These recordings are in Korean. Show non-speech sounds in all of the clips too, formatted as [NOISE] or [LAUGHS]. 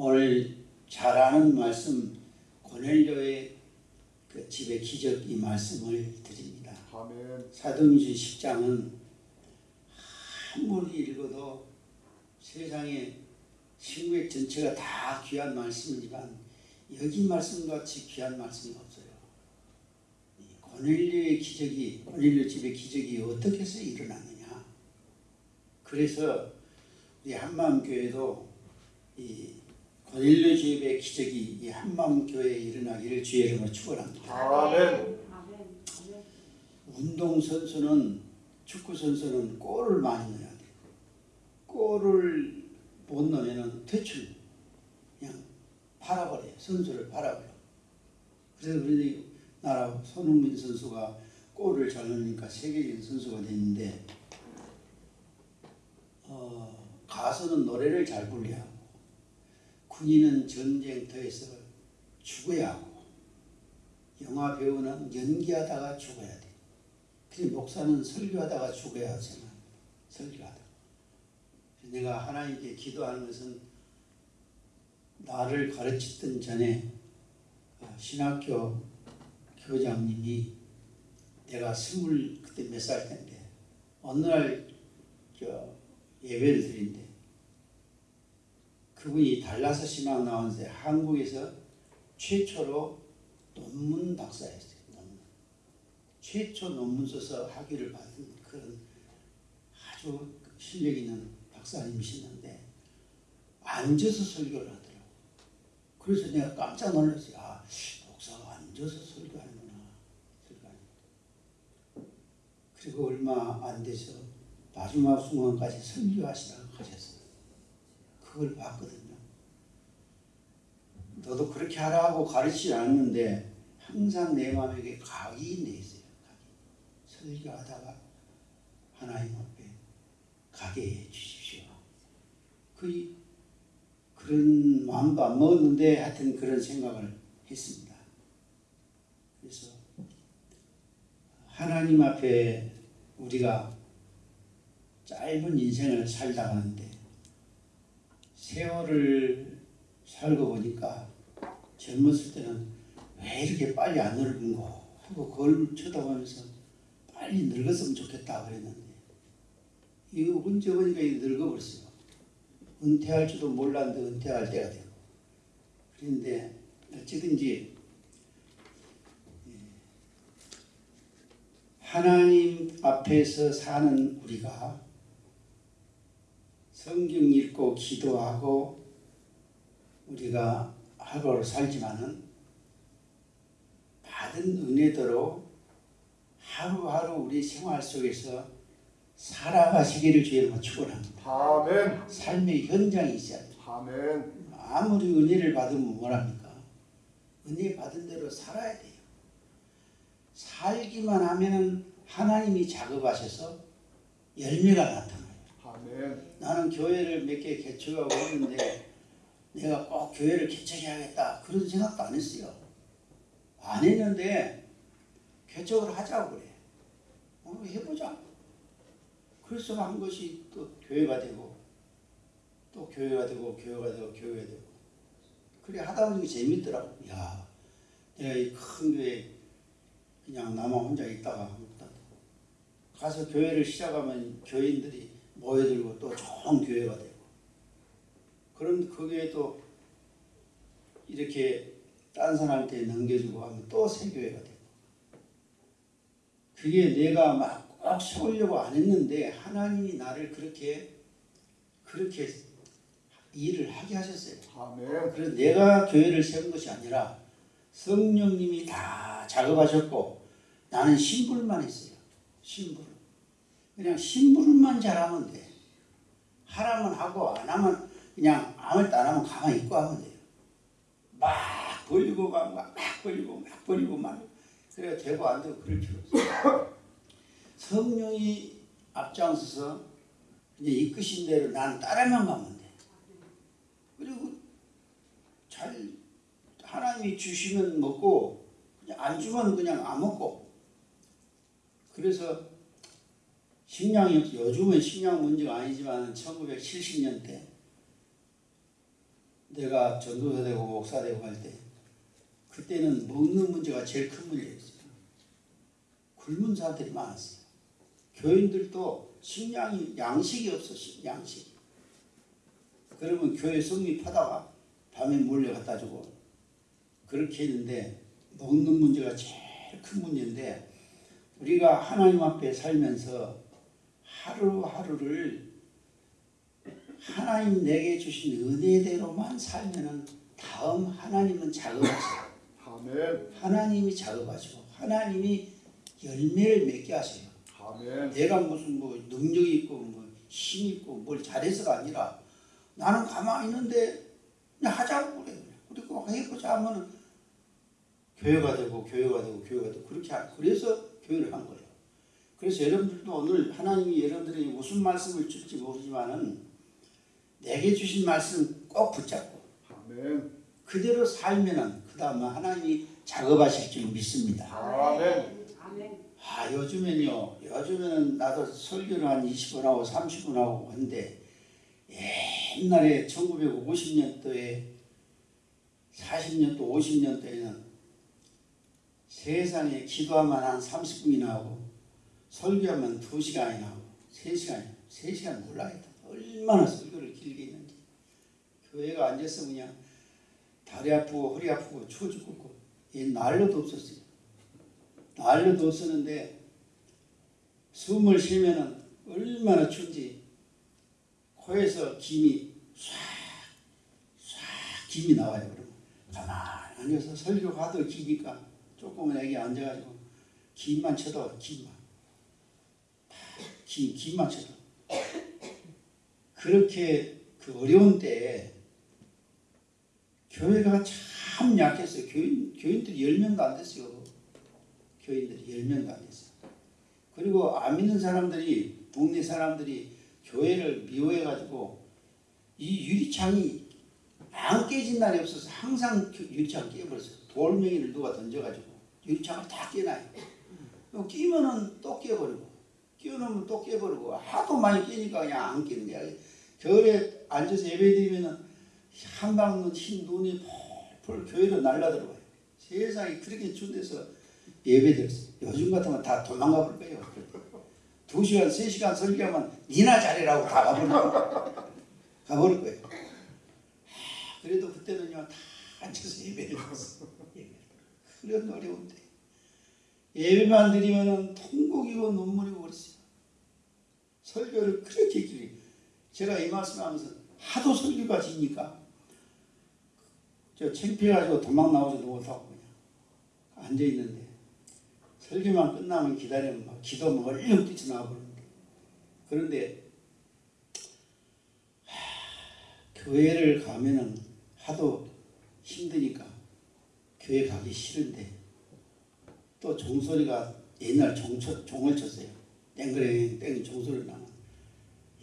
오늘 잘 아는 말씀 고넬료의 그 집의 기적 이 말씀을 드립니다. 아멘. 사도행전 10장은 아무리 읽어도 세상에 신구의 전체가 다 귀한 말씀이지만 여기 말씀같이 귀한 말씀이 없어요. 이 고넬료의 기적이 고넬료 집의 기적이 어떻게 해서 일어났느냐. 그래서 우리 한마음교회도 이 고넬료 집의 기적이 이 한마음 교회에 일어나기를 주의 이름으로 축원합니다. 아멘. 운동 선수는 축구 선수는 골을 많이 넣어야 돼. 골을 못 넣으면 퇴출, 그냥 팔아버려요. 선수를 팔아버려. 그래서 우리 나라 손흥민 선수가 골을 잘 넣으니까 세계적인 선수가 됐는데 어, 가수는 노래를 잘 하고 군인은 전쟁터에서 죽어야 하고 영화 배우는 연기하다가 죽어야 돼. 그리고 목사는 설교하다가 죽어야 하잖아. 설교하다. 내가 하나님께 기도하는 것은 나를 가르치던 전에 어, 신학교 교장님이 내가 스물 그때 몇 살 때인데 어느 날저 예배를 드린대. 그분이 달라서 신학 나왔는데 한국에서 최초로 논문 박사였어요. 논문. 최초 논문 써서 학위를 받은 그런 아주 실력 있는 박사님이시는데 앉아서 설교를 하더라고. 그래서 내가 깜짝 놀랐어요. 아, 목사가 앉아서 설교하는구나. 설교하는. 그리고 얼마 안 돼서 마지막 순간까지 설교하시라고 하셨어요. 그걸 봤거든요. 너도 그렇게 하라고 가르치지 않는데 항상 내 마음에 각이 내 있어요. 각이. 설교하다가 하나님 앞에 가게 해 주십시오. 그 그런 마음도 안 먹었는데 하여튼 그런 생각을 했습니다. 그래서 하나님 앞에 우리가 짧은 인생을 살다 가는데 세월을 살고 보니까 젊었을 때는 왜 이렇게 빨리 안 늙은고 하고 그걸 쳐다보면서 빨리 늙었으면 좋겠다 그랬는데 이거 언제 보니까 늙어버렸어요. 은퇴할 줄도 몰랐는데 은퇴할 때가 되고 그런데 어찌든지 예, 하나님 앞에서 사는 우리가 성경 읽고 기도하고 우리가 하루를 살지만은 받은 은혜대로 하루하루 우리 생활 속에서 살아가시기를 주의로 축원합니다. 아멘. 삶의 현장이 있어야 돼요. 아멘. 아무리 은혜를 받으면 뭐랍니까? 은혜 받은 대로 살아야 돼요. 살기만 하면은 하나님이 작업하셔서 열매가 나타 아멘. 나는 교회를 몇 개 개척하고 있는데 내가 꼭 교회를 개척해야겠다 그런 생각도 안 했어요. 안 했는데 개척을 하자고 그래. 어, 해보자. 그래서 한 것이 또 교회가 되고 또 교회가 되고 교회가 되고 교회가 되고 그래 하다 보니까 재밌더라고. 야, 내가 이 큰 교회 그냥 나만 혼자 있다가 가서 교회를 시작하면 교인들이 모여들고 또 좋은 교회가 되고 그런 그게 또 이렇게 딴 사람한테 넘겨주고 하면 또 새 교회가 되고 그게 내가 막꼭 세우려고 안 했는데 하나님이 나를 그렇게 그렇게 일을 하게 하셨어요. 아멘. 그래서 내가 교회를 세운 것이 아니라 성령님이 다 작업하셨고 나는 신불만 했어요. 신불. 그냥 신불만 잘하면 돼. 하라면 하고 안 하면 그냥 아무것도 안 하면 가만히 있고 하면 돼요. 막 벌리고 막, 막, 막 벌리고 막 벌리고 막 그래야 되고 안 되고 그럴 필요 없어요. 성령이 앞장서서 이제 이끄신 대로 나는 따라만 가면 돼. 그리고 잘 하나님이 주시면 먹고 안 주면 그냥 안 먹고 그래서 식량이 요즘은 식량 문제가 아니지만 1970년대 내가 전도사 되고 목사 되고 할 때 그때는 먹는 문제가 제일 큰 문제였어요. 굶은 사람들이 많았어요. 교인들도 식량이 양식이 없었어요. 양식. 그러면 교회 성립하다가 밤에 몰래 갖다 주고 그렇게 했는데 먹는 문제가 제일 큰 문제인데 우리가 하나님 앞에 살면서 하루하루를 하나님 내게 주신 은혜대로만 살면은 다음 하나님은 작업하세요. 아멘. 하나님이 작업하시고 하나님이 열매를 맺게 하세요. 아멘. 내가 무슨 뭐 능력이 있고 뭐 힘이 있고 뭘 잘해서가 아니라 나는 가만히 있는데 그냥 하자고 그래. 그리고 해보자 하면은 교회가 되고 교회가 되고 교회가 되고 그렇게 하, 그래서 교회를 한 거예요. 그래서 여러분들도 오늘 하나님이 여러분들에게 무슨 말씀을 줄지 모르지만은 내게 주신 말씀 꼭 붙잡고 아멘. 그대로 살면은 그 다음에 하나님이 작업하실 줄 믿습니다. 아멘. 아멘. 아 요즘엔요 요즘에는 나도 설교를 한 20분 하고 30분 하고 하는데 옛날에 1950년도에 40년도 50년도에는 세상에 기도하면 한 30분이나 하고 설교하면 2시간이나 하고 3시간 3시간 몰라요 얼마나 설교를 길게 했는지. 교회가 앉아서 그냥 다리 아프고 허리 아프고 추워 죽겠고. 얘 난로도 없었어요. 난로도 없었는데 숨을 쉬면은 얼마나 춘지 코에서 김이 쏴, 쏴 김이 나와요. 그러면. 가만히 앉아서 설교 하도 기니까 조그만 애기 앉아가지고 김만 쳐도 김만 김 김만 쳐도 그렇게 그 어려운 때에 교회가 참 약했어요. 교인 교인들이 열 명도 안 됐어요. 교인들이 열 명도 안 됐어요. 그리고 안 믿는 사람들이 동네 사람들이 교회를 미워해가지고 이 유리창이 안 깨진 날이 없어서 항상 그 유리창 깨버렸어요. 돌멩이를 누가 던져가지고 유리창을 다 깨놔요. 끼면은 또 깨버리고 끼워놓으면 또 깨버리고 하도 많이 깨니까 그냥 안 깨는 거야. 겨울에 앉아서 예배드리면은 한방 흰 눈이 폴폴 교회로 날라들어와요. 세상에 그렇게 데서 예배드렸어요. 요즘 같으면 다 도망가 볼 거예요. 두 시간, 세 시간 설교하면 니나 잘해라고 다 가버릴 거예요. 가버릴 거예요. 하, 그래도 그때는요 다 앉아서 예배를 드렸어요. 예배를. 그런 어려운데 예배만 드리면은 통곡이고 눈물이고 그랬어요. 설교를 그렇게 길게 제가 이 말씀하면서 하도 설교가 지니까 저 창피해가지고 도망 나오지도 못하고 그냥 앉아 있는데 설교만 끝나면 기다리면 막 기도면 얼른 뛰쳐나와버리는데 그런데 하, 교회를 가면은 하도 힘드니까 교회 가기 싫은데 또 종소리가 옛날 종, 쳐- 종을 쳤어요. 땡그레 땡이 종소리 나면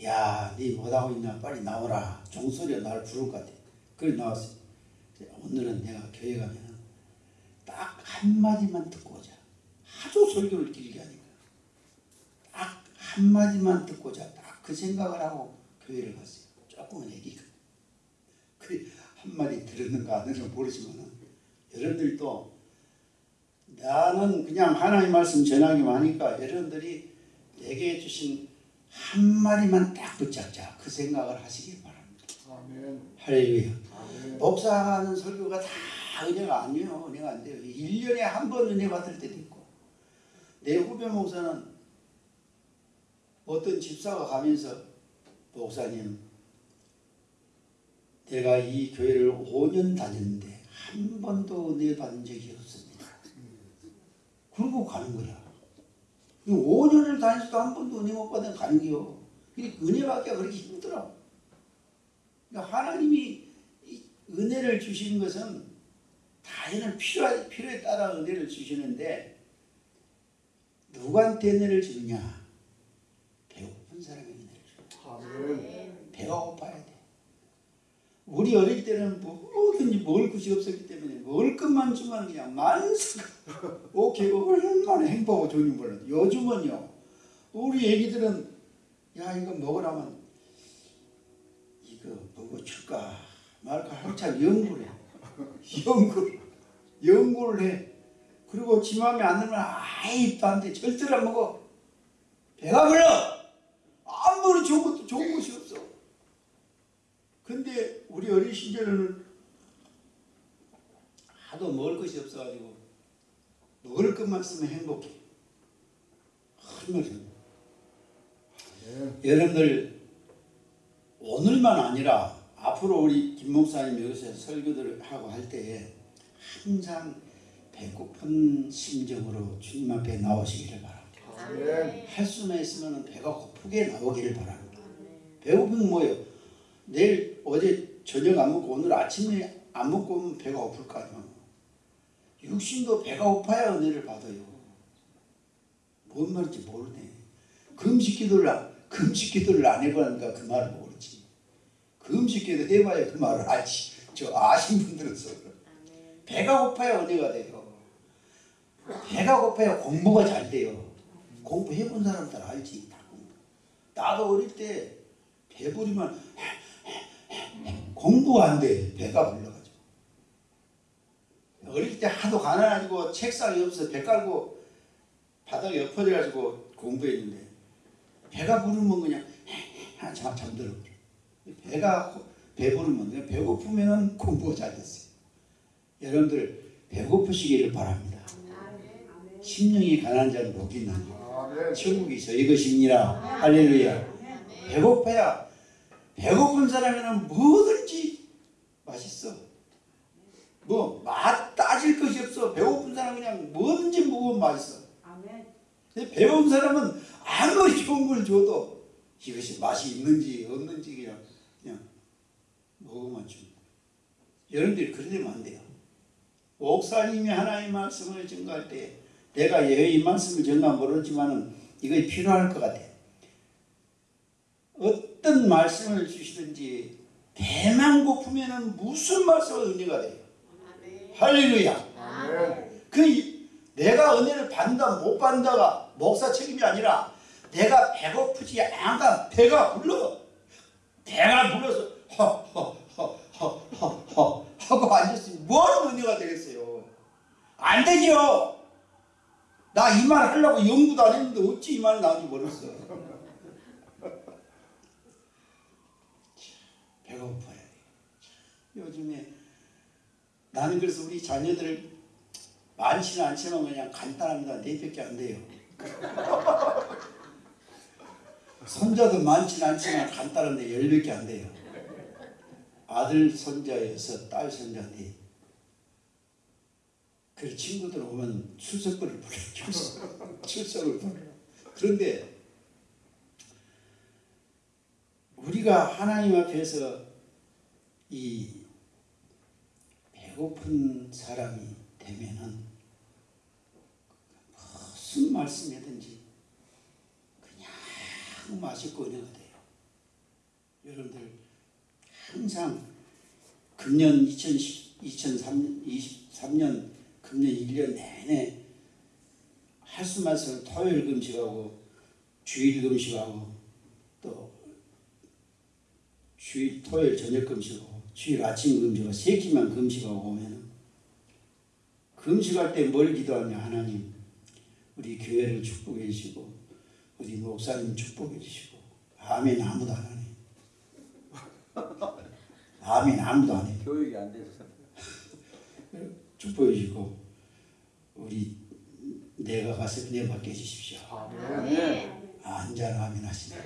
야니 못하고 있나 빨리 나오라. 종소리가 나를 부를 것 같아. 그래 나왔어요. 오늘은 내가 교회 가면 딱 한마디만 듣고 오자. 하도 설교를 길게 하니까. 딱 한마디만 듣고자. 딱 그 생각을 하고 교회를 갔어요. 조금은 애기가. 그 한마디 들었는가 안 들었는가 모르지만 여러분들도 나는 그냥 하나님 말씀 전하기만 하니까 여러분들이 내게 주신 한마디만 딱 붙잡자 그 생각을 하시길 바랍니다. 아멘. 할렐루야. 아멘. 목사하는 설교가 다 은혜가 아니에요. 은혜가 안 돼요. 1년에 한 번 은혜 받을 때도 있고. 내 후배 목사는 어떤 집사가 가면서 목사님 내가 이 교회를 5년 다녔는데 한 번도 은혜 받은 적이 없습니다. 그러고 가는 거야. 5년을 다니서도 한 번도 은혜 못 받은 가는 게요. 은혜 받기가 그렇게 힘들어. 그러니까 하나님이 이 은혜를 주시는 것은 필요 필요에 따라 은혜를 주시는데 누구한테 은혜를 주느냐? 배고픈 사람에게 은혜를 줘. 아멘. 배가 고파야 돼. 우리 어릴 때는 뭐든지 먹을 것이 없었기 때문에 먹을 것만 주면 그냥 만석. 오케이, 얼마나 행복하고 좋은지 몰라. 요즘은요, 우리 애기들은 야 이거 먹으라면 이거 먹어 줄까 말까 할 박찬 연구를 해. 연구, 연구를 해. 그리고 지 마음에 안 들면 아예 입도 안 돼. 절대로 안 먹어. 배가 불러. 아무리 좋은. 근데 우리 어린 시절에는 하도 먹을 것이 없어가지고 먹을 것만 쓰면 행복해. 얼마나 아멘. 여러분들 오늘만 아니라 앞으로 우리 김 목사님 여기서 설교들을 하고 할 때에 항상 배고픈 심정으로 주님 앞에 나오시기를 바랍니다. 아멘. 할 수만 있으면 배가 고프게 나오기를 바랍니다. 배고프면 뭐예요? 내일 어제 저녁 안 먹고 오늘 아침에 안 먹고 오면 배가 고플 거 아니에요. 육신도 배가 고파야 은혜를 받아요. 뭔 말인지 모르네. 금식 기도를 안, 금식 기도를 안 해보니까 그 말을 모르지. 금식 기도 해봐야 그 말을 알지. 저 아신 분들은 배가 고파야 은혜가 돼요. 배가 고파야 공부가 잘 돼요. 공부해본 사람들 알지. 나도 어릴 때 배부르면 공부가 안 돼. 배가 불러가지고. 어릴 때 하도 가난해가지고 책상이 없어 배 깔고 바닥에 엎어져가지고 공부했는데 배가 부르면 그냥 잠 잠들어 버려. 배가 고- 배부르면 그냥 배고프면은 공부가 잘 됐어요. 여러분들 배고프시기를 바랍니다. 심령이 가난한 자는 복이 있나니 아멘. 천국이 저희 것입니다. 할렐루야. 배고파야 배고픈 사람에는 뭐든지 맛있어. 뭐 맛 따질 것이 없어. 배고픈 사람은 그냥 뭐든지 먹으면 맛있어. 아멘. 근데 배고픈 사람은 아무리 좋은 걸 줘도 이것이 맛이 있는지 없는지 그냥 그냥 먹으면 줍니다. 여러분들이 그러면 안 돼요. 목사님이 하나의 말씀을 증거할 때 내가 예의 말씀을 전가 모르지만은 이거 필요할 것 같아. 어떤 말씀을 주시든지 배만 고프면은 무슨 말씀을 은혜가 돼요. 할렐루야. 아멘. 그 이- 내가 은혜를 받는다 못 받는다가 목사 책임이 아니라 내가 배고프지 않아 배가 불러 배가 불러서 하고 앉았으니 뭔 은혜가 되겠어요 안 되죠 나이 말 하려고 연구도 안 했는데 어찌 이 말이 나온지 모르겠어 돼 요즘에 나는 그래서 우리 자녀들을 많지는 않지만 그냥 간단합니다. 네 밖에 안 돼요. 손자도 많지는 않지만 간단한데 열 밖에 안 돼요. 아들 손자 여섯, 딸 손자 네. 그 친구들 오면 출석부를 불러 출석, 출석을 불러. 그런데 우리가 하나님 앞에서 이 배고픈 사람이 되면은 무슨 말씀이든지 그냥 맛있고 은혜가 돼요. 여러분들 항상 금년 2010, 2023년 금년 1년 내내 할 수만 있으면 토요일 금식하고 주일 금식하고 또 주일 토요일 저녁 금식하고 주일 아침 금식하고 세 끼만 금식하고 오면은 금식할 때 뭘 기도하냐 하나님 우리 교회를 축복해 주시고 우리 목사님 축복해 주시고 아멘 아무도 안 하네 [LAUGHS] 아멘 아무도 안 해. 교육이 안 돼서 [LAUGHS] 축복해 주시고 우리 내가 가서 은혜 받게 해주십시오. 아멘. 안잘 아멘 하시네.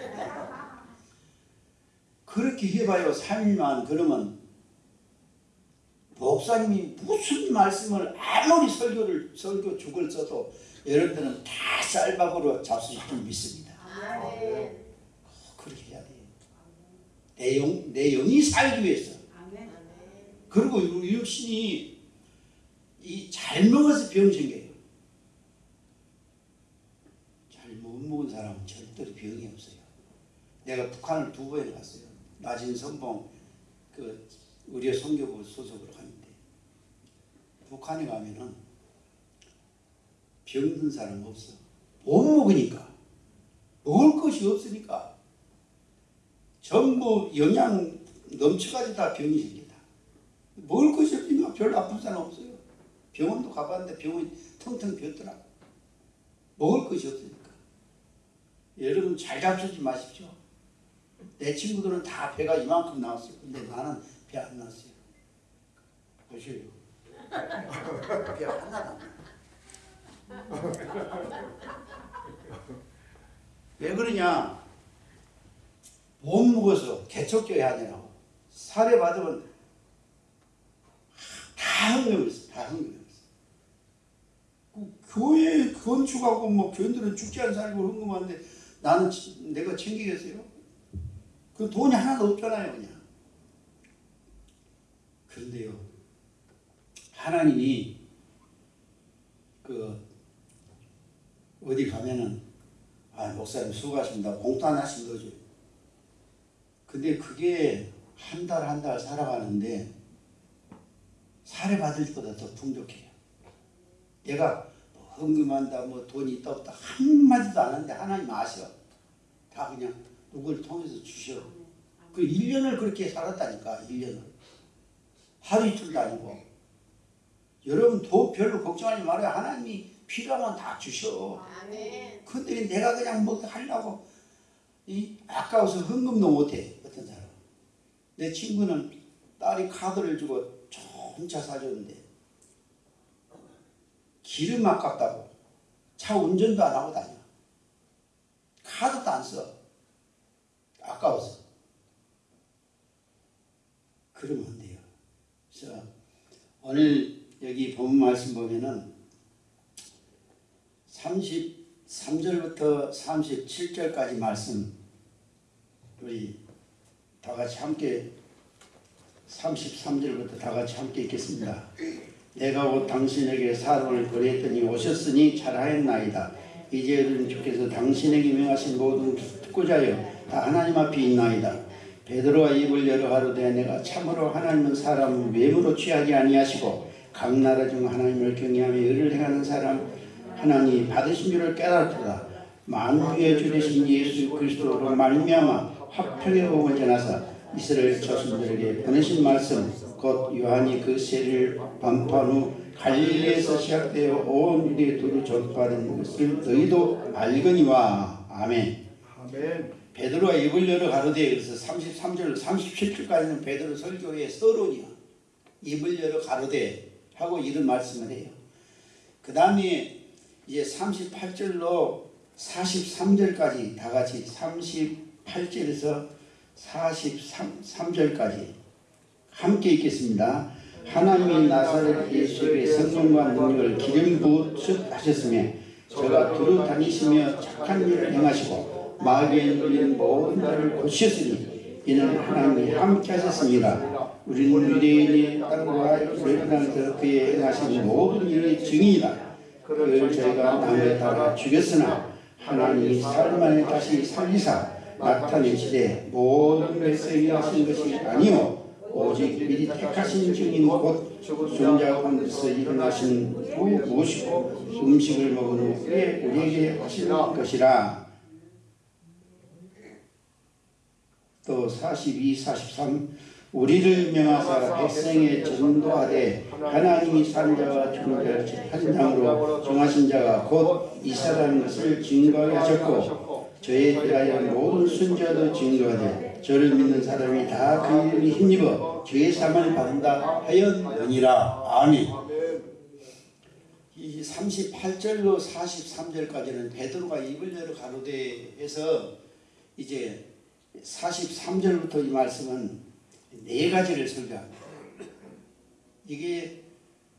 그렇게 해봐요. 3일만 그러면 목사님이 무슨 말씀을 아무리 설교를 설교 죽을 써도 여러분들은 다 쌀밥으로 잡수실 줄 믿습니다. 그렇게 해야 돼요. 내 영, 내 영이 살기 위해서. 아멘. 그리고 육신이 이 잘 먹어서 병 생겨요. 잘 못 먹은 사람은 절대로 병이 없어요. 내가 북한을 두 번이나 갔어요. 나진 선봉 그 의료 선교부 소속으로 갔는데 북한에 가면은 병든 사람 없어. 못 먹으니까 먹을 것이 없으니까 전부 영양 넘쳐가지고 다 병이 생긴다. 먹을 것이 없으니까 별로 아픈 사람 없어요. 병원도 가봤는데 병원이 텅텅 비었더라. 먹을 것이 없으니까. 여러분 잘 잡수지 마십시오. 내 친구들은 다 배가 이만큼 나왔어요. 근데 나는 배안 나왔어요. 보세요. [LAUGHS] 배 하나도 안 [LAUGHS] 왜 그러냐? 못 먹어서 개척교회 하느라고 살해 받으면 다 흥명했어, 다 흥명했어. 그 교회 건축하고 뭐 교인들은 죽지 않은 살고 흥금하는데 나는 치- 내가 챙기겠어요? 그 돈이 하나도 없잖아요, 그냥. 그런데요, 하나님이 그 어디 가면은 아 목사님 수고하십니다. 공단 하신 거죠. 근데 그게 한 달 한 달 살아가는데 살해 받을 때보다 더 풍족해요. 내가 뭐 헌금한다, 뭐 돈이 있다 없다 한 마디도 안 하는데 하나님 아셔. 다 그냥 누굴 통해서 주셔. 그 1년을 그렇게 살았다니까 1년을. 하루 이틀도 아니고. 여러분 돈 별로 걱정하지 말아요. 하나님이 필요하면 다 주셔. 아멘. 근데 내가 그냥 뭐 하려고 이 아까워서 헌금도 못해 어떤 사람. 내 친구는 딸이 카드를 주고 좋은 차 사줬는데 기름 아깝다고 차 운전도 안 하고 다녀. 카드도 안 써. 아까워서. 그러면 안 돼 요. 그래서 오늘 여기 본 말씀 보면은 33절부터 37절까지 말씀 우리 다 같이 함께 33절부터 다 같이 함께 읽겠습니다. 내가 곧 당신에게 사람을 보냈더니 오셨으니 잘하였나이다. 이제는 주께서 당신에게 명하신 모든 특고자여 다 하나님 앞에 있나이다. 베드로가 입을 열어 가로되 내가 참으로 하나님은 사람을 외모로 취하지 아니하시고 각 나라 중 하나님을 경외하며 의를 행하는 사람 하나님 받으신 줄을 깨달았도다. 만주의 주 되신 예수 그리스도로 말미암아 화평의 복음을 전하사 이스라엘 자손들에게 보내신 말씀 곧 요한이 그 세를 반포한 후 갈릴리에서 시작되어 온 유대에 두루 전파하는 것을 너희도 알거니와 아멘. 아멘. 베드로가 입을 열어 가로되 그래서 33절 37절까지는 베드로 설교의 서론이야. 입을 열어 가로되 하고 이런 말씀을 해요. 그 다음에 이제 38절로 43절까지 다 같이 38절에서 43절까지 함께 읽겠습니다. 하나님이 나사렛 예수에게 성령과 능력을 기름 부으셨으며 저가 두루 다니시며 착한 일을 행하시고 마귀에 눌린 모든 자를 고치셨으니 이는 하나님이 함께 하셨습니다. 우리는 유대인의 땅과 열방에서 그의 행하신 모든 일의 증인이다. 그를 저희가 남에 따라 죽였으나 하나님이 살만에 다시 살리사 나타내시되 모든 백성이 하신 것이 아니요 오직 미리 택하신 증인 곧자 가운데서 일어나신 후 모시고 음식을 먹은 후에 우리에게 하신 것이라 또 42, 43 우리를 명하사 백성에 전도하되 하나님이 산 자와 죽은 자를 재판장으로 정하신 자가 곧 이사라는 것을 증거하게 하셨고 저에 대하여 모든 순자도 증거하되 저를 믿는 사람이 다 그 이름에 힘입어 사망을 받는다 하였느니라 아멘. 이 38절로 43절까지는 베드로가 입을 열어 가로되에서 이제 43절부터 이 말씀은 네 가지를 설교합니다. 이게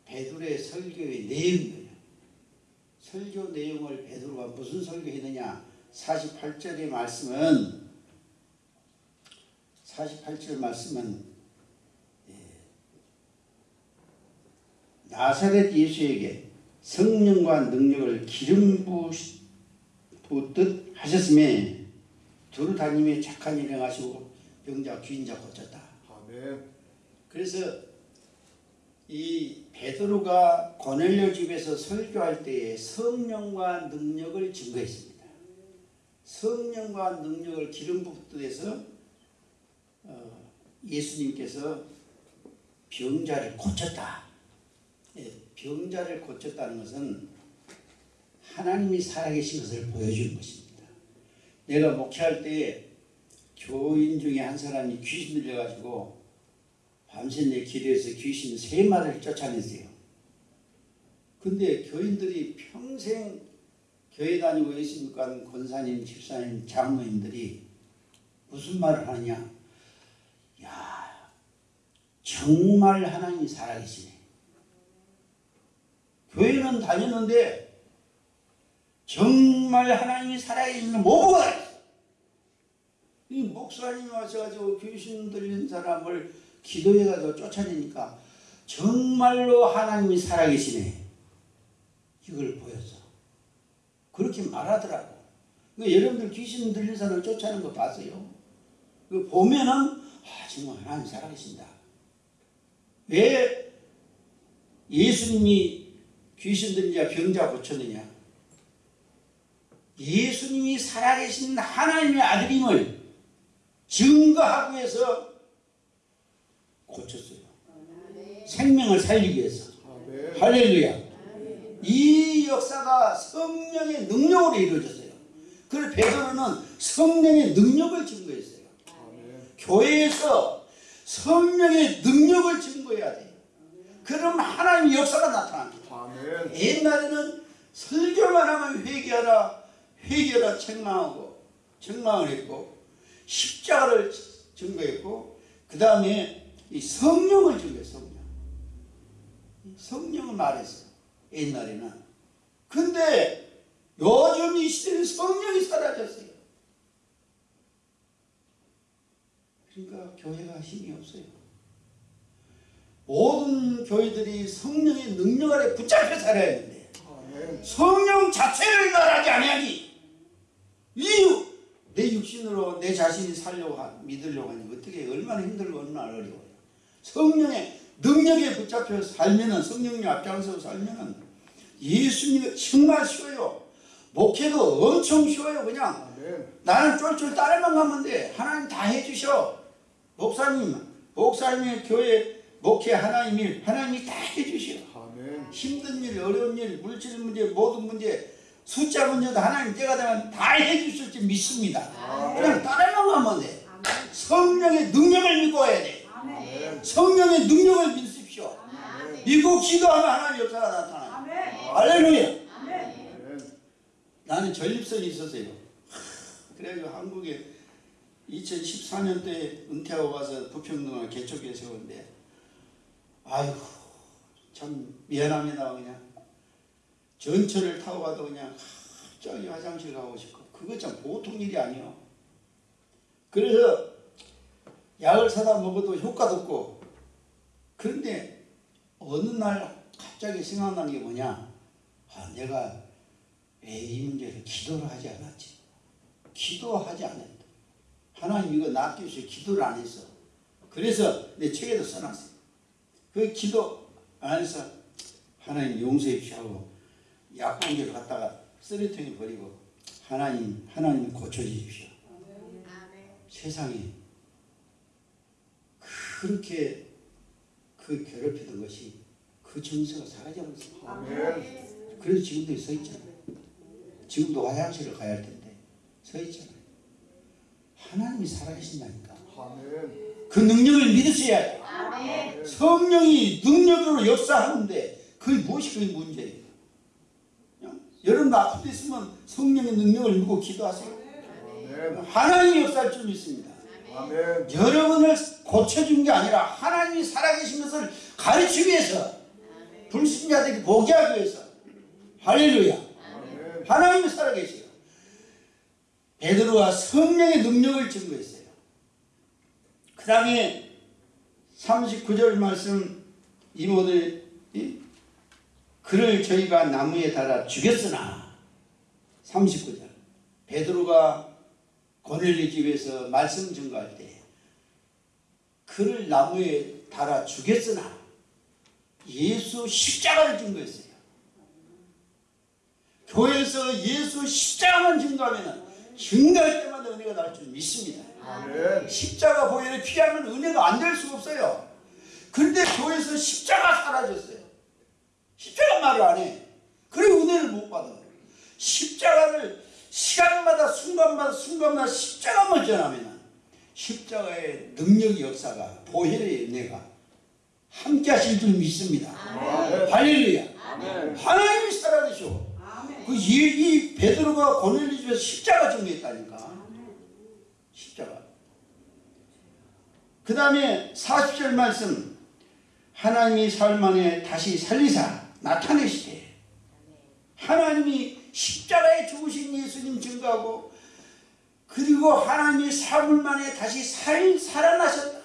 베드로의 설교의 내용이에요. 설교 내용을 베드로가 무슨 설교했느냐? 48절의 말씀은 48절 말씀은 예, 나사렛 예수에게 성령과 능력을 기름 부듯 하셨음에 두루 다니며 착한 일 행하시고 병자 귀인자 고쳤다. 아멘. 그래서 이 베드로가 고넬료 집에서 설교할 때에 성령과 능력을 증거했습니다. 성령과 능력을 기름 붓듯 해서 어, 예수님께서 병자를 고쳤다. 예, 병자를 고쳤다는 것은 하나님이 살아계신 것을 보여주는 것입니다. 내가 목회할 때 교인 중에 한 사람이 귀신 들려가지고 밤새 내 기도해서 귀신 세 마리를 쫓아냈어요. 근데 교인들이 평생 교회 다니고 간 권사님, 집사님, 장로님들이 무슨 말을 하느냐? 야, 정말 하나님이 살아계시네. 교회는 다녔는데 정말 하나님이 살아계시는 모부가. 이 목사님이 와셔가지고 귀신 들린 사람을 기도해가지고 쫓아내니까 정말로 하나님이 살아계시네. 이걸 보였어. 그렇게 말하더라고. 그 여러분들 귀신 들린 사람을 쫓아내는 거 봤어요? 그 보면은 아 정말 하나님 살아계신다. 왜 예수님이 귀신 들린 자 병자 고쳤느냐? 예수님이 살아계신 하나님의 아들임을 증거하기 위해서 고쳤어요. 생명을 살리기 위해서. 할렐루야. 이 역사가 성령의 능력으로 이루어졌어요. 그래서 베드로는 성령의 능력을 증거했어요. 교회에서 성령의 능력을 증거해야 돼요. 그럼 하나님의 역사가 나타납니다. 옛날에는 설교만 하면 회개하라, 회개하라 책망하고 책망을 했고 십자가를 증거했고 그 다음에 이 성령을 증거했어. 성령. 성령을 말했어. 옛날에는. 근데 요즘 이 시대는 성령이 사라졌어요. 그러니까 교회가 힘이 없어요. 모든 교회들이 성령의 능력 아래 붙잡혀 살아야 되는데 아멘. 성령 자체를 말하지 아니하니 이유 내 육신으로 내 자신이 살려고 하, 믿으려고 하니 어떻게 얼마나 힘들고 얼마나 어려워요. 성령의 능력에 붙잡혀 살면은 성령님 앞장서 살면은 예수님이 정말 쉬워요. 목회도 엄청 쉬워요. 그냥 아멘. 나는 쫄쫄 따라만 가면 돼. 하나님 다 해주셔. 목사님, 목사님의 교회 목회 하나님 일, 하나님이 다 해주셔. 아멘. 힘든 일, 어려운 일, 물질 문제, 모든 문제, 숫자 문제도 하나님 때가 되면 다 해주실 줄 믿습니다. 그냥 따라만 가면 돼. 성령의 능력을 믿고 해야 돼. 아멘. 성령의 능력을 믿으십시오. 믿고 기도하면 하나님 역사가 나타나요. 할렐루야. 아멘. 나는 전립선이 있었어요. 그래가지고 한국에 2014년도에 은퇴하고 가서 부평동을 개척교회 세웠는데 아이고 참 미안합니다 그냥 전철을 타고 가도 그냥 저기 화장실 가고 싶고 그거 참 보통 일이 아니요. 그래서 약을 사다 먹어도 효과도 없고 그런데 어느 날 갑자기 생각나는 게 뭐냐 아 내가 왜 이 문제를 기도를 하지 않았지? 기도하지 않았다. 하나님 이거 낫기 위해서 기도를 안 했어. 그래서 내 책에도 써놨어요. 그 기도 안 해서 하나님 용서해 주시고 약봉지를 갖다가 쓰레통에 버리고 하나님 하나님 고쳐주십시오. 세상에 그렇게 그 괴롭히던 것이 그 정서가 사라져버렸어요. 아멘. 그래서 지금도 서 있잖아요. 지금도 화장실을 가야 할 텐데 서 있잖아요. 하나님이 살아계신다니까. 그 능력을 믿으셔야 돼요. 성령이 능력으로 역사하는데 그게 무엇이 그게 문제예요. 그냥 여러분 아픈 데 있으면 성령의 능력을 믿고 기도하세요. 아멘. 하나님이 역사할 줄 믿습니다. 아멘. 여러분을 고쳐준 게 아니라 하나님이 살아계신 것을 가르치기 위해서 불신자들이 보게 하기 위해서 할렐루야. 아멘. 하나님이 살아계세요. 베드로가 성령의 능력을 증거했어요. 그 다음에 39절 말씀 이모들 이? 그를 저희가 나무에 달아 죽였으나 39절 베드로가 고넬리 집에서 말씀 증거할 때 그를 나무에 달아 죽였으나 예수 십자가를 증거했어요. 교회에서 예수 십자가만 증거하면 증거할 때마다 은혜가 날 줄 믿습니다. 아멘. 십자가 보혈을 피하면 은혜가 안 될 수가 없어요. 그런데 교회에서 십자가 사라졌어요. 십자가 말을 안 해. 그래 은혜를 못 받아. 십자가를 시간마다 순간마다 순간마다 십자가만 전하면 십자가의 능력의 역사가 보혈의 은혜가 함께 하실 줄 믿습니다. 아멘. 할렐루야. 아멘. 하나님이 살아계셔. 그 이, 이 베드로가 고넬리 집에서 십자가 정리했다니까. 십자가. 그 다음에 40절 말씀 하나님이 사흘 만에 다시 살리사 나타내시되 하나님이 십자가에 죽으신 예수님 증거하고 그리고 하나님이 사흘 만에 다시 살, 살아나셨다.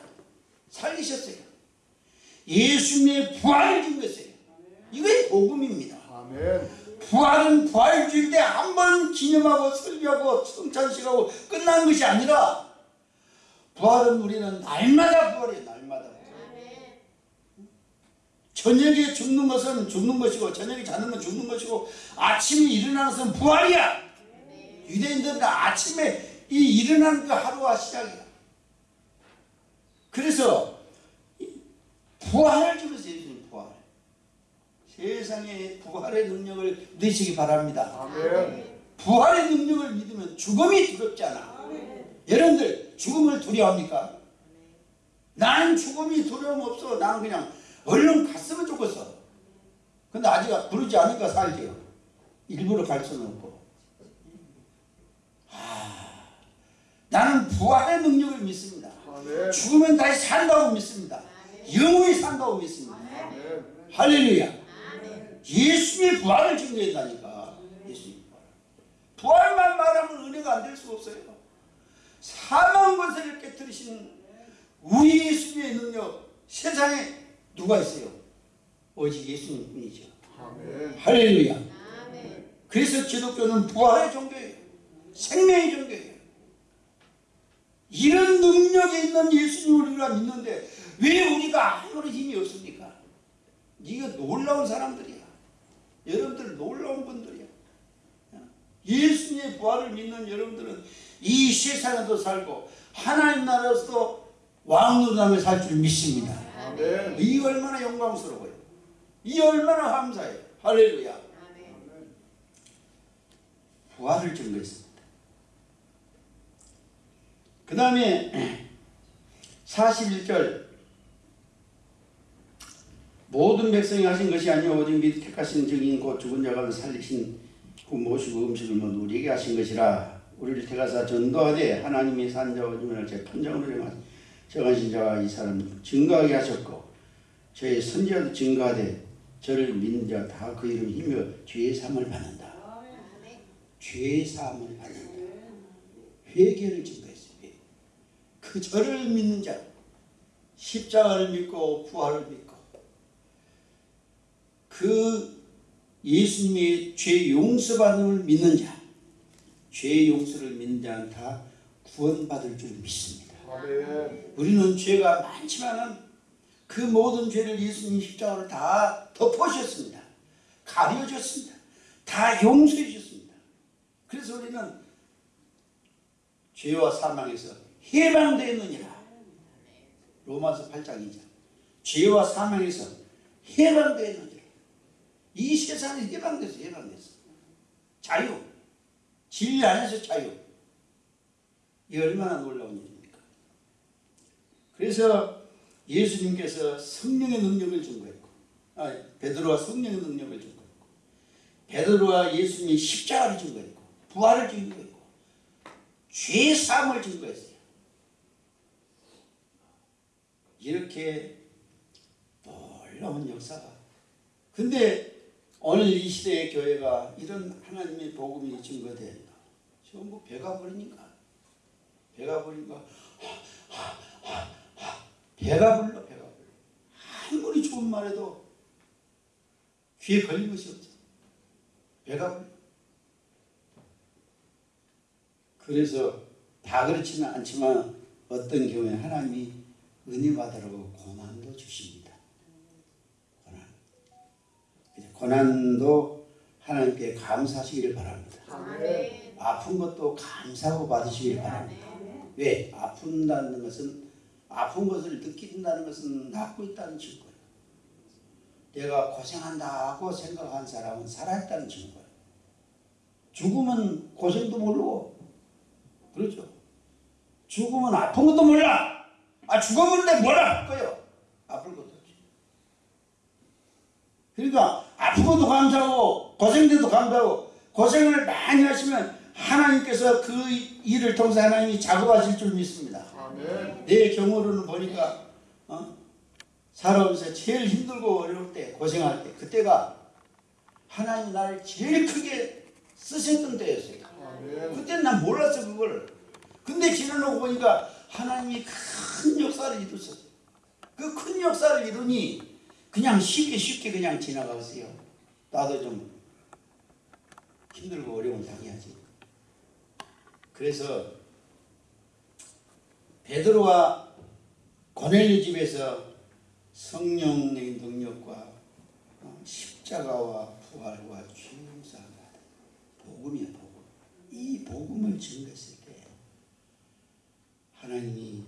살리셨어요. 예수님의 부활을 증거했어요. 이게 복음입니다. 아멘. 부활은 부활주일 때 한 번 기념하고 설교하고 성찬식하고 끝난 것이 아니라 부활은 우리는 날마다 부활이에요. 저녁에 죽는 것은 죽는 것이고 저녁에 자는 건 죽는 것이고 아침에 일어나는 것은 부활이야. 유대인들은 아침에 이 일어나는 그 하루가 시작이야. 그래서 이 부활을 주면서 예수님 부활. 세상에 부활의 능력을 믿으시기 바랍니다. 아멘. 부활의 능력을 믿으면 죽음이 두렵지 않아. 여러분들 죽음을 두려워합니까? 나는 죽음이 두려움 없어. 나는 그냥 얼른 갔으면 좋겠어. 근데 아직 부르지 않으니까 살지요. 일부러 갈 수는 없고. 아, 나는 부활의 능력을 믿습니다. 아멘. 죽으면 다시 산다고 믿습니다. 영원히 산다고 믿습니다. 아멘. 할렐루야. 예수님의 부활을 증거한다니까. 예수님 부활. 부활만 말하면 은혜가 안 될 수가 없어요. 사망 권세를 깨뜨리신 우리 예수님의 능력 세상에 누가 있어요? 오직 예수님 뿐이죠. 아멘. 할렐루야. 그래서 기독교는 부활의 종교예요. 생명의 종교예요. 이런 능력이 있는 예수님을 우리가 믿는데 왜 우리가 아무런 힘이 없습니까? 이거 놀라운 사람들이야. 여러분들 놀라운 분들이야. 예수님의 부활을 믿는 여러분들은 이 세상에도 살고 하나님 나라에서도 왕노담에 살줄 믿습니다. 아멘. 이 얼마나 영광스러워요. 이 얼마나 감사해요. 할렐루야. 부활을 증거했습니다. 그 다음에 41절 모든 백성이 하신 것이 아니오 오직 미리 택하신 증인 곧 죽은 자가 살리신 그 모시고 음식을 먹 우리에게 하신 것이라 우리를 택하사 전도하되 하나님이 산 자와 주민을 제 판정으로 정하신 정하신 자와 이 사람 증거하게 하셨고 저의 선지자도 증거하되 저를 믿는 자 다 그 이름 힘여 죄의 삶을 받는다. 죄의 사함을 받는다. 회개를. 회개. 그 저를 믿는 자, 십자가를 믿고 부활을 믿고 그 예수님의 죄 용서받음을 믿는 자, 죄 용서를 믿는 자는 다 구원받을 줄 믿습니다. 아멘. 우리는 죄가 많지만은 그 모든 죄를 예수님 십자가로 다 덮어주셨습니다. 가려줬습니다. 다 용서해 주셨습니다. 그래서 우리는 죄와 사망에서 해방되었느니라. 로마서 8장 2장. 죄와 사망에서 해방되었느니라. 이 세상에 해방됐어, 해방됐어. 자유. 진리 안에서 자유. 이 얼마나 놀라운 일입니까? 그래서 예수님께서 성령의 능력을 증거했고, 아, 베드로와 성령의 능력을 증거했고, 베드로와 예수님이 십자가를 증거했고, 부활을 증거했고, 죄 사함을 증거했어요. 이렇게 놀라운 역사가. 근데 오늘 이 시대의 교회가 이런 하나님의 복음이 증거된다. 전부 배가 부르니까. 배가 부르니까 배가 불러 배가 불러. 아무리 좋은 말해도 귀에 걸린 것이 없어. 배가 불러. 그래서 다 그렇지는 않지만 어떤 경우에 하나님이 은혜 받으라고 고난도 주십니다. 고난. 고난도 하나님께 감사하시기를 바랍니다. 아픈 것도 감사하고 받으시길 바랍니다. 왜? 아픈다는 것은 아픈 것을 느낀다는 것은 낫고 있다는 증거예요. 내가 고생한다고 생각한 사람은 살아있다는 증거예요. 죽으면 고생도 모르고 그렇죠. 죽으면 아픈 것도 몰라. 아 죽어버린데 뭘 아플까요? 아플 것도 없지. 그러니까 아픈 것도 감사하고 고생돼도 감사하고 고생을 많이 하시면 하나님께서 그 일을 통해서 하나님이 작업하실 줄 믿습니다. 아멘. 내 경우로는 보니까 어? 살아오면서 제일 힘들고 어려울 때 고생할 때 그때가 하나님 나를 제일 크게 쓰셨던 때였어요. 아멘. 그때는 난 몰랐어 그걸. 근데 지나놓고 보니까 하나님이 큰 역사를 이루셨어요. 그 큰 역사를 이루니 그냥 쉽게 쉽게 그냥 지나갔어요. 나도 좀 힘들고 어려운 당해야지. 그래서 베드로와 고넬리 집에서 성령의 능력과 어, 십자가와 부활과 죄사함 복음이야 복음. 이 복음을 증거했을 때 하나님이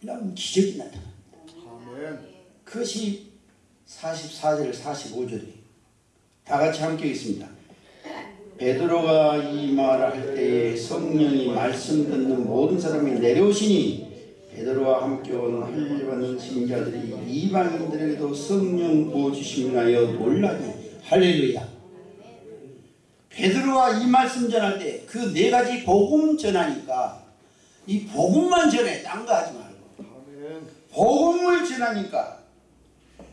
놀라운 기적이 나타납니다. 아멘. 그것이 44절 45절이 다 같이 함께 읽습니다. 베드로가 이 말을 할 때에 성령이 말씀 듣는 모든 사람이 내려오시니 베드로와 함께 온 할례받는 신자들이 이방인들에게도 성령 부어주심을 하여 놀라니 할렐루야. 베드로가 이 말씀 전할 때 그 네 가지 복음 전하니까 이 복음만 전해. 딴 거 하지 말고. 복음을 전하니까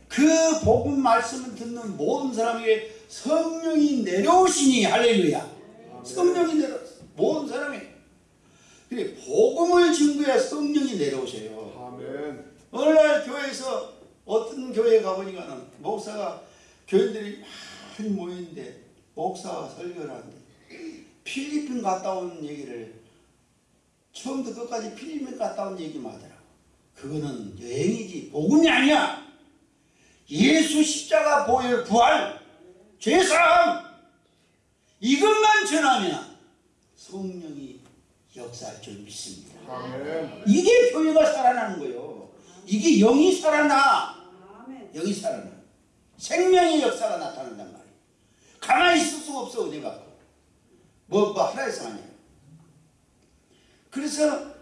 그 복음 말씀을 듣는 모든 사람에게 성령이 내려오시니 할렐루야. 성령이 내려 모든 사람이. 그래 복음을 증거해야 성령이 내려오세요. 아멘. 어느 날 교회에서 어떤 교회에 가보니까는 목사가 교인들이 많이 모이는데 목사가 설교를 하는데 필리핀 갔다 온 얘기를 처음부터 끝까지 필리핀 갔다 온 얘기만 하더라고. 그거는 여행이지 복음이 아니야. 예수 십자가 보혈 부활 죄사함 이것만 전하면 성령이 역사할 줄 믿습니다 아멘. 이게 교회가 살아나는 거예요. 이게 영이 살아나. 아멘. 영이 살아나. 생명의 역사가 나타난단 말이에요. 가만히 있을 수가 없어, 어디 갖고. 뭐, 뭐 하라 해서 아니에요. 그래서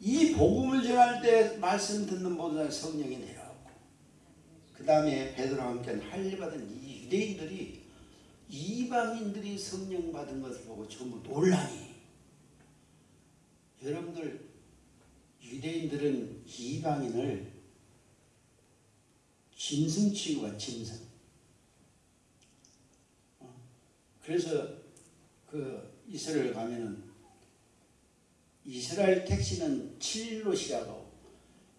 이 복음을 전할 때 말씀 듣는 모든 성령이 내려오고, 그 다음에 베드로와 함께 할례 받은 이유 대인들이 이방인들이 성령 받은 것을 보고 전부 놀라니. 여러분들 유대인들은 이방인을 짐승 취급한 짐승. 어, 그래서 그 이스라엘 가면은 이스라엘 택시는 7일로 시작하고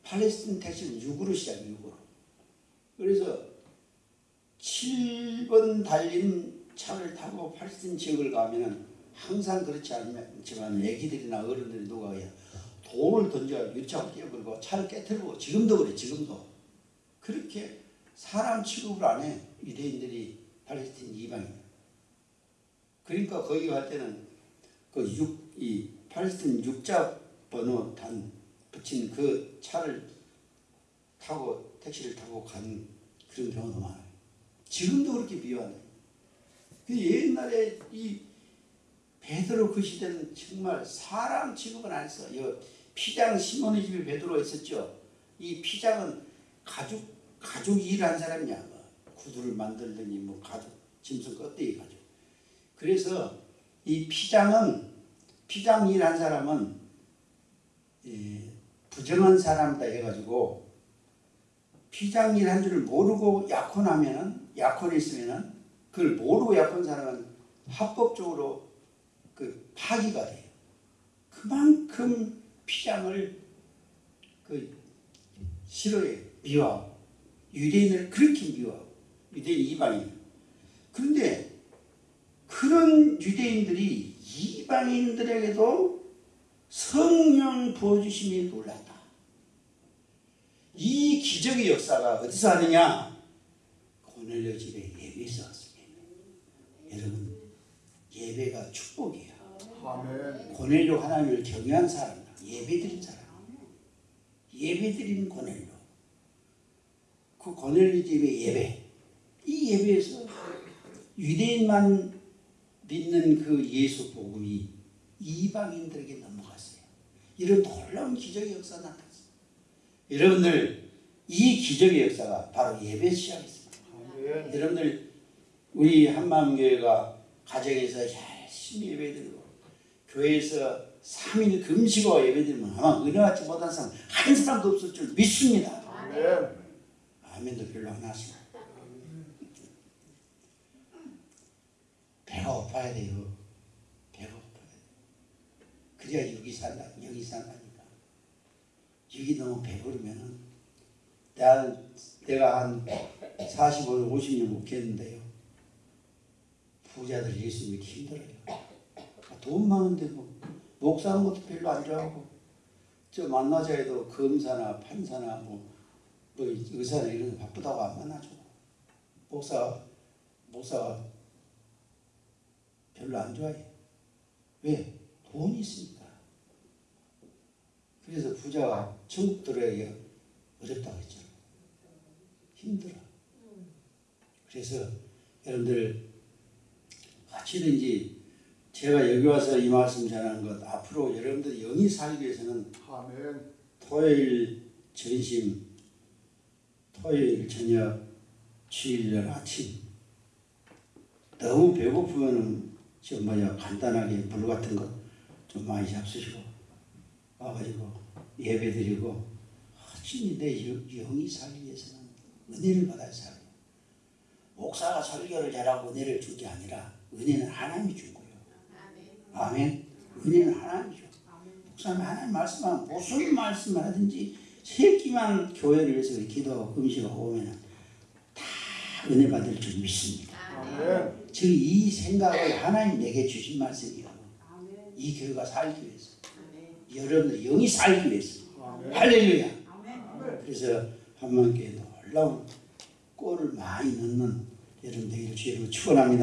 팔레스틴 택시는 6으로 시작해 6으로. 그래서 7번 달린 차를 타고 팔레스틴 지역을 가면은 항상 그렇지 않지만 애기들이나 어른들이 누가 그냥 돌을 던져 유치하고 뛰어버리고 차를 깨뜨리고 지금도 그래 지금도. 그렇게 사람 취급을 안 해. 유대인들이 팔레스틴 이방인. 그러니까 거기 갈 때는 그 육 이 팔레스틴 육자 번호 단 붙인 그 차를 타고 택시를 타고 간 그런 경우도 많아요 지금도 그렇게 비유하네 그 옛날에 이 베드로 그 시대는 정말 사람 취급은 안 했어. 이 피장 시몬의 집에 베드로가 있었죠. 이 피장은 가죽 가죽 일한 사람이야. 뭐 구두를 만들더니 뭐 가죽 짐승 껍데기 가죽. 그래서 이 피장은 피장 일한 사람은 이 부정한 사람이다 해가지고 피장 일한 줄을 모르고 약혼하면은 약혼에 있으면은 그걸 모르고 약혼 사람은 합법적으로 그 파기가 돼요. 그만큼 피장을 그 싫어해 미워하고 유대인을 그렇게 미워하고 유대인 이방인. 그런데 그런 유대인들이 이방인들에게도 성령 부어주심이 놀랐다. 이 기적의 역사가 어디서 하느냐? 고넬료 집에 예배에서 왔습니다. 여러분 예배가. 아멘. 고넬료 하나님을 경외한 사람이다. 예배드린 사람. 예배드리는 고넬료. 그 고넬료 집의 예배. 이 예배에서 유대인만 믿는 그 예수 복음이 이방인들에게 넘어갔어요. 이런 놀라운 기적의 역사가 나타났어요. 여러분들 이 기적의 역사가 바로 예배 시작했습니다. 아멘. 여러분들 우리 한마음교회가 가정에서 열심히 예배드리고 교회에서 3일 금식하고 예배드리면 아마 은혜 받지 못한 사람 한 사람도 없을 줄 믿습니다. 아멘. 아멘도 별로 안 하시고 배가 고파야 돼요. 배가 고파야 돼요. 그래야 육이 산다. 영이 산다 육이 너무 배부르면은 내가, 한 45년, 50년 목회했는데요. 부자들 예수 믿기 힘들어요. 아, 돈 많은데 뭐 목사하는 것도 별로 안 좋아하고 저 만나자 해도 검사나 판사나 뭐, 뭐 의사나 이런 거 바쁘다고 안 만나죠. 목사 목사가 별로 안 좋아해. 왜? 돈이 있으니까. 그래서 부자가 천국 들어야 어렵다고 했잖아. 힘들어. 그래서 여러분들 어찌든지 제가 여기 와서 이 말씀 전하는 것 앞으로 여러분들 영이 살기 위해서는 아멘. 토요일 전심, 토요일 저녁, 주일날 아침 너무 배고프면은 저 뭐야 간단하게 물 같은 거 좀 많이 잡수시고 와가지고 예배드리고 어찌니 내 영- 영이 살기 위해서는 은혜를 받아야 살아요. 목사가 설교를 잘하고 은혜를 준 게 아니라 은혜는 하나님이 준 거예요. 아멘. 은혜는 하나님이 줘. 목사님 하나님 말씀하면 무슨 말씀을 하든지 새끼만 교회를 위해서 기도하고 금식하고 오면 다 은혜 받을 줄 믿습니다. 아멘. 즉이 생각을 하나님 내게 주신 말씀이요. 이 교회가 살기 위해서 여러분들 영이 살기 위해서. 할렐루야. 그래서 한만교회 놀라운 골을 많이 넣는 여러분 되기를 주님으로 축원합니다.